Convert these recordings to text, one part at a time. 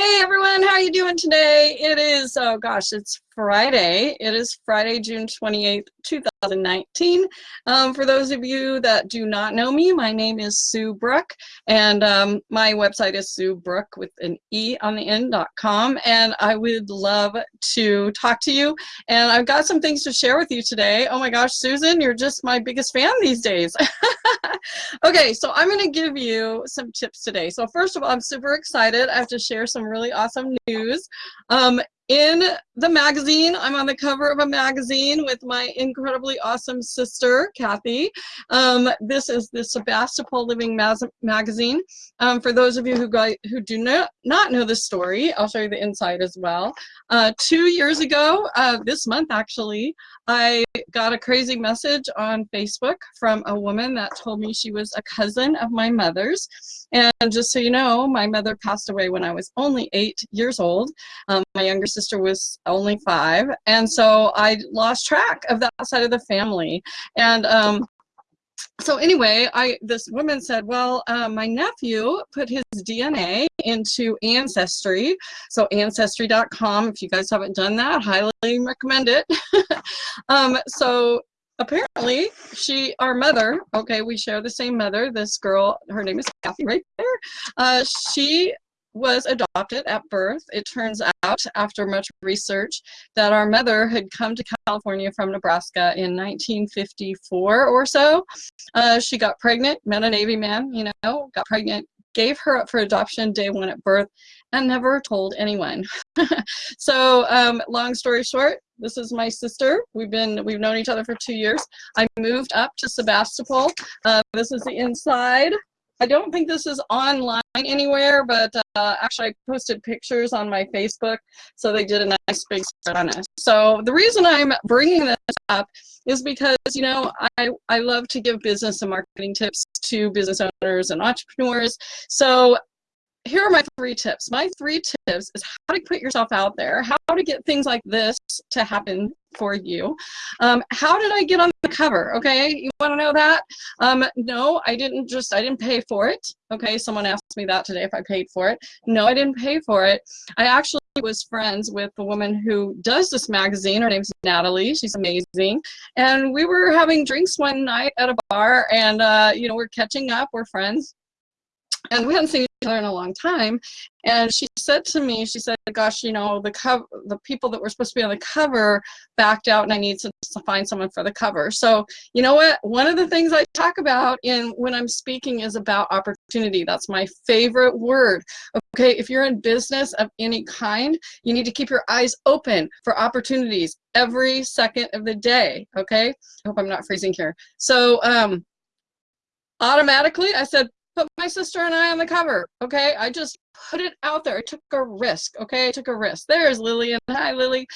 Hey everyone, how are you doing today? It is, oh gosh, it's Friday. It is Friday, June 28th, 2019. Um, for those of you that do not know me, my name is Sue Brooke, and um, my website is Sue Brooke with an E on the end.com, and I would love to talk to you. And I've got some things to share with you today. Oh my gosh, Susan, you're just my biggest fan these days. okay, so I'm going to give you some tips today. So first of all, I'm super excited. I have to share some really awesome news. Um, in the magazine. I'm on the cover of a magazine with my incredibly awesome sister, Kathy. Um, this is the Sebastopol Living magazine. Um, for those of you who, got, who do not, not know the story, I'll show you the inside as well. Uh, two years ago, uh, this month actually, I got a crazy message on Facebook from a woman that told me she was a cousin of my mother's. And just so you know, my mother passed away when I was only eight years old. Um, my younger sister was only five. And so I lost track of that side of the family. And um, so anyway, I this woman said, well, uh, my nephew put his DNA into Ancestry. So Ancestry.com, if you guys haven't done that, highly recommend it. um, so apparently she, our mother, okay, we share the same mother. This girl, her name is Kathy right there. Uh, she was adopted at birth. It turns out, after much research, that our mother had come to California from Nebraska in 1954 or so. Uh, she got pregnant, met a Navy man, you know, got pregnant, gave her up for adoption day one at birth, and never told anyone. so, um, long story short, this is my sister. We've been we've known each other for two years. I moved up to Sebastopol. Uh, this is the inside. I don't think this is online anywhere, but uh, actually I posted pictures on my Facebook, so they did a nice big spread on it. So the reason I'm bringing this up is because, you know, I, I love to give business and marketing tips to business owners and entrepreneurs. So here are my three tips. My three tips is how to put yourself out there, how to get things like this to happen for you. Um, how did I get on the cover? Okay, you want to know that? Um, no, I didn't just, I didn't pay for it. Okay, someone asked me that today if I paid for it. No, I didn't pay for it. I actually was friends with the woman who does this magazine. Her name's Natalie. She's amazing. And we were having drinks one night at a bar and, uh, you know, we're catching up. We're friends and we hadn't seen other in a long time. And she said to me she said gosh you know the cover the people that were supposed to be on the cover backed out and i need to, find someone for the cover. So you know what? One of the things i talk about in when i'm speaking is about opportunity. That's my favorite word. Okay if you're in business of any kind you need to keep your eyes open for opportunities every second of the day okay? I hope i'm not freezing here. So um automatically i said put my sister and I on the cover. Okay, I just put it out there. I took a risk. Okay, I took a risk. There's Lillian. Hi, Lily.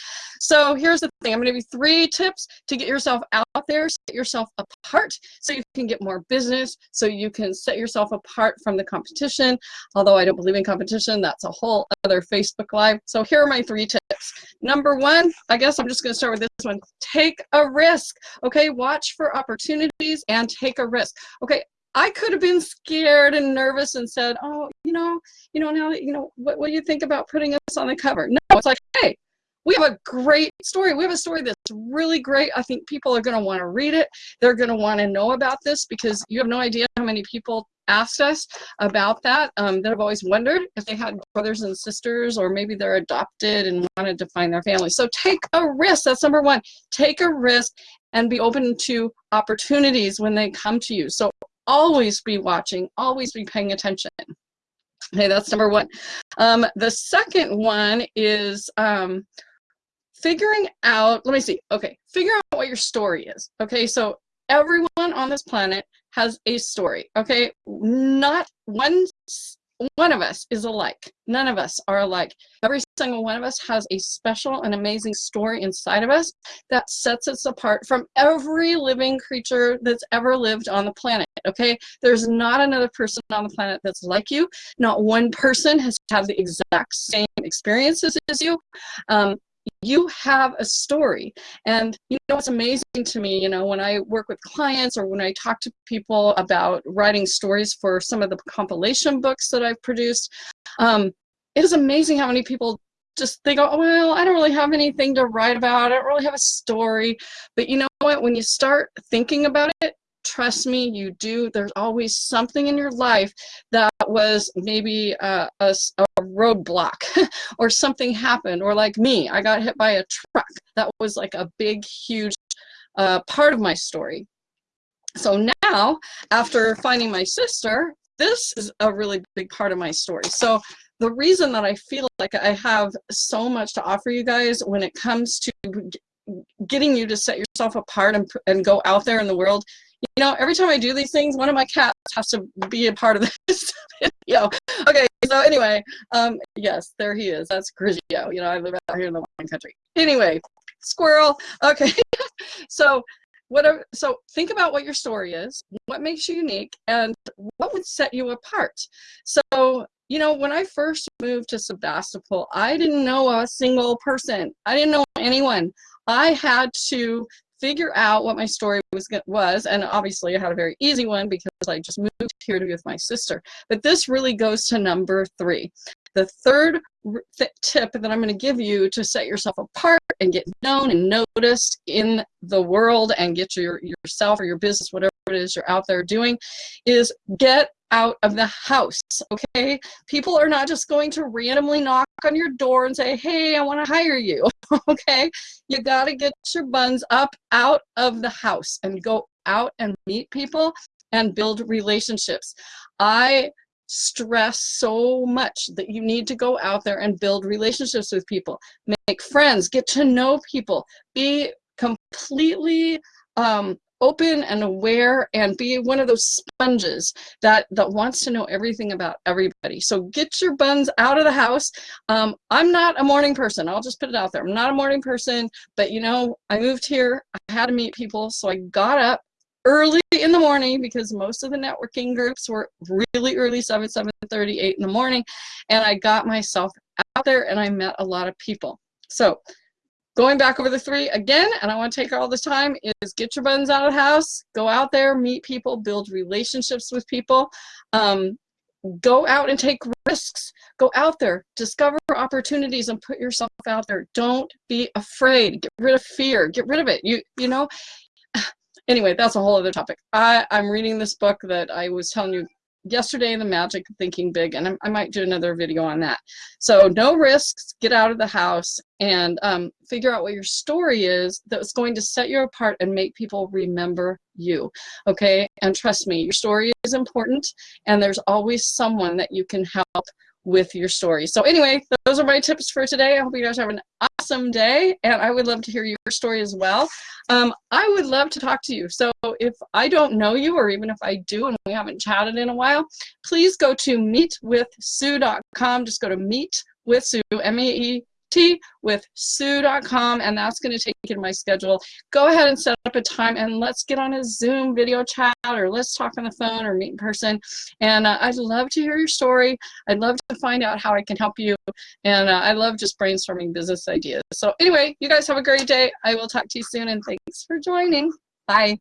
So here's the thing. I'm going to give you three tips to get yourself out there, set yourself apart, so you can get more business, so you can set yourself apart from the competition. Although I don't believe in competition, that's a whole other Facebook Live. So here are my three tips. Number one, I guess I'm just going to start with this one. Take a risk. Okay, watch for opportunities and take a risk. Okay, I could have been scared and nervous and said, oh, you know, you know, now, you know, what, what do you think about putting us on the cover? No, it's like, hey, we have a great story. We have a story that's really great. I think people are going to want to read it. They're going to want to know about this because you have no idea how many people asked us about that um, that have always wondered if they had brothers and sisters or maybe they're adopted and wanted to find their family. So take a risk. That's number one. Take a risk and be open to opportunities when they come to you. So always be watching, always be paying attention. Okay, that's number one. Um, the second one is um, figuring out, let me see, okay, figure out what your story is. Okay, so everyone on this planet has a story, okay? Not one one of us is alike. None of us are alike. Every single one of us has a special and amazing story inside of us that sets us apart from every living creature that's ever lived on the planet, okay? There's not another person on the planet that's like you. Not one person has had the exact same experiences as you. Um, you have a story and you know what's amazing to me you know when i work with clients or when i talk to people about writing stories for some of the compilation books that i've produced um, it is amazing how many people just they go, well, I don't really have anything to write about. I don't really have a story. But you know what? When you start thinking about it, trust me, you do. There's always something in your life that was maybe a, a, a roadblock or something happened. Or like me, I got hit by a truck. That was like a big, huge uh, part of my story. So now, after finding my sister, this is a really big part of my story. So the reason that I feel like I have so much to offer you guys when it comes to getting you to set yourself apart and, and go out there in the world, you know, every time I do these things, one of my cats has to be a part of this video. Okay, so anyway, um, yes, there he is. That's Grigio. You know, I live out here in the wine country. Anyway, squirrel. Okay, so whatever so think about what your story is what makes you unique and what would set you apart so you know, when I first moved to Sebastopol, I didn't know a single person. I didn't know anyone. I had to figure out what my story was was and obviously I had a very easy one because I just moved here to be with my sister. But this really goes to number three. The third th tip that I'm going to give you to set yourself apart and get known and noticed in the world and get your yourself or your business whatever it is you're out there doing is get out of the house, okay? People are not just going to randomly knock on your door and say, hey, I want to hire you, okay? You got to get your buns up out of the house and go out and meet people and build relationships. I stress so much that you need to go out there and build relationships with people, make friends, get to know people, be completely um, open and aware and be one of those sponges that that wants to know everything about everybody. So get your buns out of the house. Um, i'm not a morning person. I'll just put it out there. I'm not a morning person but you know i moved here. I had to meet people. So i got up early in the morning because most of the networking groups were really early 7 7 30 8 in the morning and i got myself out there and i met a lot of people. So going back over the three again, and I want to take all the time, is get your buttons out of the house, go out there, meet people, build relationships with people, um, go out and take risks, go out there, discover opportunities and put yourself out there. Don't be afraid, get rid of fear, get rid of it. You, you know, anyway, that's a whole other topic. I, I'm reading this book that I was telling you yesterday the magic of thinking big and I, might do another video on that. So no risks get out of the house and um, figure out what your story is that's going to set you apart and make people remember you okay? And trust me your story is important and there's always someone that you can help with your story. So anyway, those are my tips for today. I hope you guys have an awesome day and I would love to hear your story as well. Um, I would love to talk to you. So if I don't know you or even if I do and we haven't chatted in a while, please go to meetwithsue.com. Just go to meet with Sue, With sue.com and that's going to take you to my schedule. Go ahead and set up a time and let's get on a Zoom video chat or let's talk on the phone or meet in person. And uh, I'd love to hear your story. I'd love to find out how I can help you. And uh, I love just brainstorming business ideas. So anyway, you guys have a great day. I will talk to you soon and thanks for joining. Bye.